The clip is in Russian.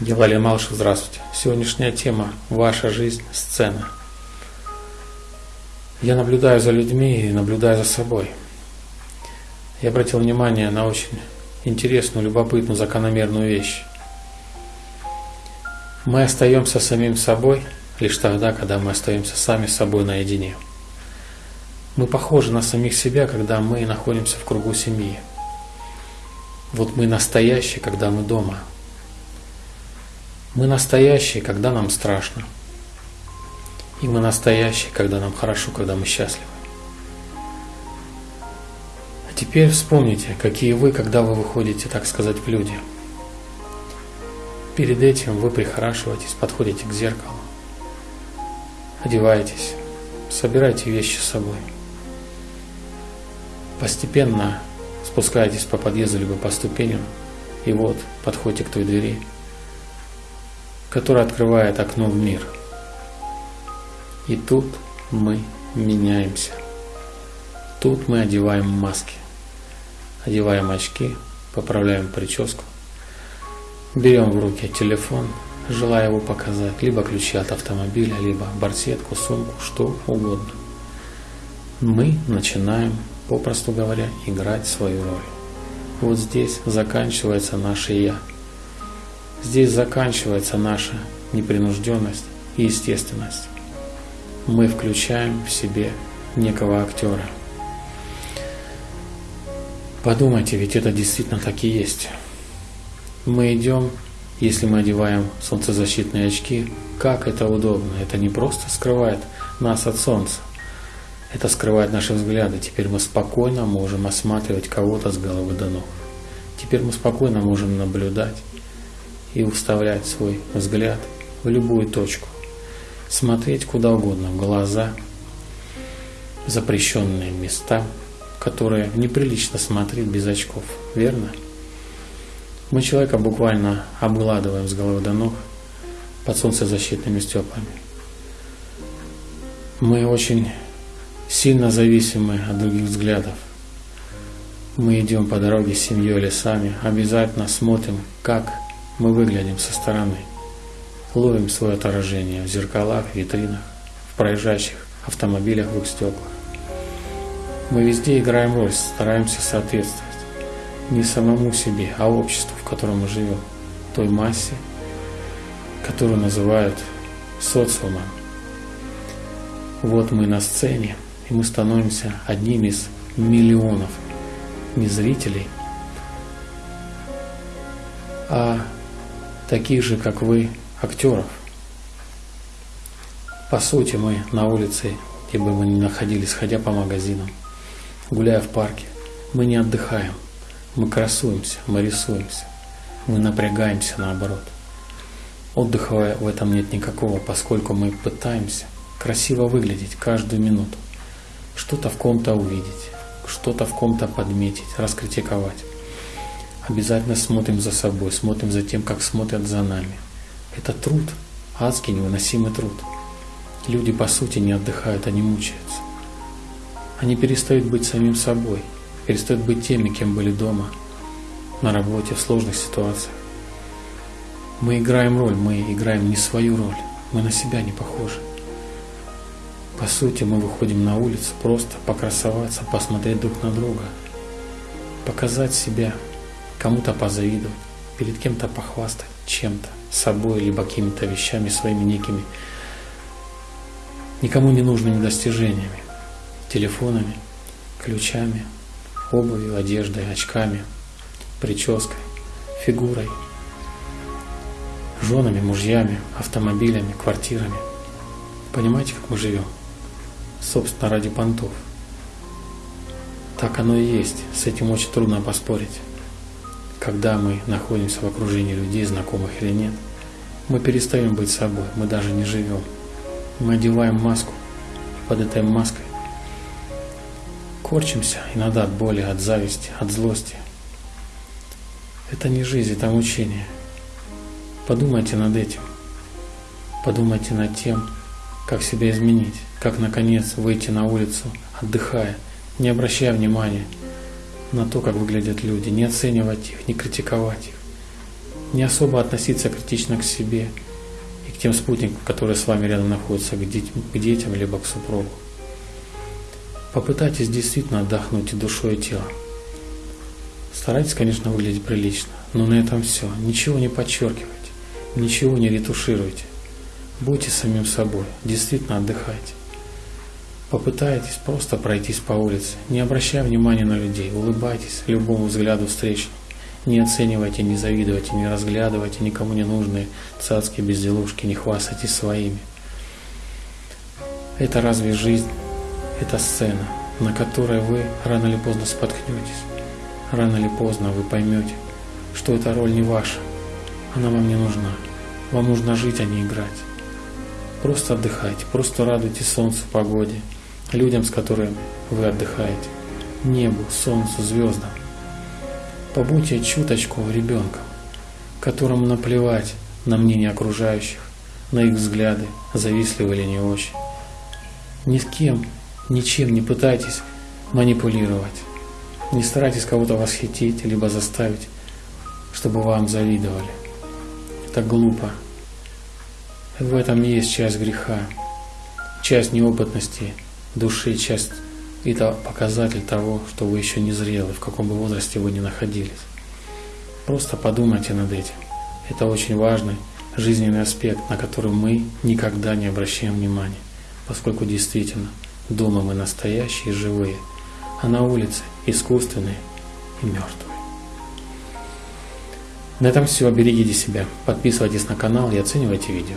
Я Валерий Малышев, здравствуйте. Сегодняшняя тема – ваша жизнь, сцена. Я наблюдаю за людьми и наблюдаю за собой. Я обратил внимание на очень интересную, любопытную, закономерную вещь. Мы остаемся самим собой лишь тогда, когда мы остаемся сами с собой наедине. Мы похожи на самих себя, когда мы находимся в кругу семьи. Вот мы настоящие, когда мы дома. Мы настоящие, когда нам страшно. И мы настоящие, когда нам хорошо, когда мы счастливы. А теперь вспомните, какие вы, когда вы выходите, так сказать, в люди. Перед этим вы прихорашиваетесь, подходите к зеркалу, одеваетесь, собираете вещи с собой. Постепенно спускаетесь по подъезду либо по ступеням, и вот подходите к той двери, которая открывает окно в мир. И тут мы меняемся. Тут мы одеваем маски, одеваем очки, поправляем прическу, берем в руки телефон, желая его показать, либо ключи от автомобиля, либо барсетку, сумку, что угодно. Мы начинаем попросту говоря, играть свою роль. Вот здесь заканчивается наше «я». Здесь заканчивается наша непринужденность и естественность. Мы включаем в себе некого актера. Подумайте, ведь это действительно так и есть. Мы идем, если мы одеваем солнцезащитные очки, как это удобно. Это не просто скрывает нас от солнца, это скрывает наши взгляды. Теперь мы спокойно можем осматривать кого-то с головы до ног. Теперь мы спокойно можем наблюдать и уставлять свой взгляд в любую точку. Смотреть куда угодно, в глаза, запрещенные места, которые неприлично смотреть без очков. Верно? Мы человека буквально обгладываем с головы до ног под солнцезащитными стеклами. Мы очень сильно зависимы от других взглядов. Мы идем по дороге с семьей или сами, обязательно смотрим, как мы выглядим со стороны. Ловим свое отражение в зеркалах, витринах, в проезжающих автомобилях в их стеклах. Мы везде играем роль, стараемся соответствовать не самому себе, а обществу, в котором мы живем, той массе, которую называют социумом. Вот мы на сцене, и мы становимся одним из миллионов не зрителей, а таких же, как вы, актеров. По сути, мы на улице, где бы мы ни находились, ходя по магазинам, гуляя в парке, мы не отдыхаем, мы красуемся, мы рисуемся, мы напрягаемся наоборот. Отдыха в этом нет никакого, поскольку мы пытаемся красиво выглядеть каждую минуту что-то в ком-то увидеть, что-то в ком-то подметить, раскритиковать. Обязательно смотрим за собой, смотрим за тем, как смотрят за нами. Это труд, адский невыносимый труд. Люди по сути не отдыхают, они мучаются. Они перестают быть самим собой, перестают быть теми, кем были дома, на работе, в сложных ситуациях. Мы играем роль, мы играем не свою роль, мы на себя не похожи. По сути, мы выходим на улицу просто покрасоваться, посмотреть друг на друга, показать себя, кому-то позавидовать, перед кем-то похвастать чем-то, собой, либо какими-то вещами, своими некими никому не нужными достижениями, телефонами, ключами, обувью, одеждой, очками, прической, фигурой, женами, мужьями, автомобилями, квартирами. Понимаете, как мы живем? собственно, ради понтов. Так оно и есть, с этим очень трудно поспорить. Когда мы находимся в окружении людей, знакомых или нет, мы перестаем быть собой, мы даже не живем. Мы одеваем маску, под этой маской корчимся иногда от боли, от зависти, от злости. Это не жизнь, это мучение. Подумайте над этим. Подумайте над тем, как себя изменить, как наконец выйти на улицу, отдыхая, не обращая внимания на то, как выглядят люди, не оценивать их, не критиковать их, Не особо относиться критично к себе и к тем спутникам, которые с вами рядом находятся, к, деть, к детям, либо к супругу. Попытайтесь действительно отдохнуть и душой, и телом. Старайтесь, конечно, выглядеть прилично, но на этом все. Ничего не подчеркивайте, ничего не ретушируйте. Будьте самим собой, действительно отдыхайте. Попытайтесь просто пройтись по улице, не обращая внимания на людей, улыбайтесь любому взгляду встречному. Не оценивайте, не завидуйте, не разглядывайте никому не нужные цацки, безделушки, не хвастайтесь своими. Это разве жизнь? Это сцена, на которой вы рано или поздно споткнетесь. Рано или поздно вы поймете, что эта роль не ваша. Она вам не нужна. Вам нужно жить, а не играть. Просто отдыхайте, просто радуйтесь солнцу, погоде, людям, с которыми вы отдыхаете, небу, солнцу, звездам. Побудьте чуточку ребенком, которому наплевать на мнение окружающих, на их взгляды, завистливы или не очень. Ни с кем, ничем не пытайтесь манипулировать. Не старайтесь кого-то восхитить, либо заставить, чтобы вам завидовали. Это глупо. В этом есть часть греха, часть неопытности души, часть это показатель того, что вы еще не зрелы, в каком бы возрасте вы ни находились. Просто подумайте над этим. Это очень важный жизненный аспект, на который мы никогда не обращаем внимания, поскольку действительно дома мы настоящие, живые, а на улице искусственные и мертвые. На этом все. Берегите себя, подписывайтесь на канал и оценивайте видео.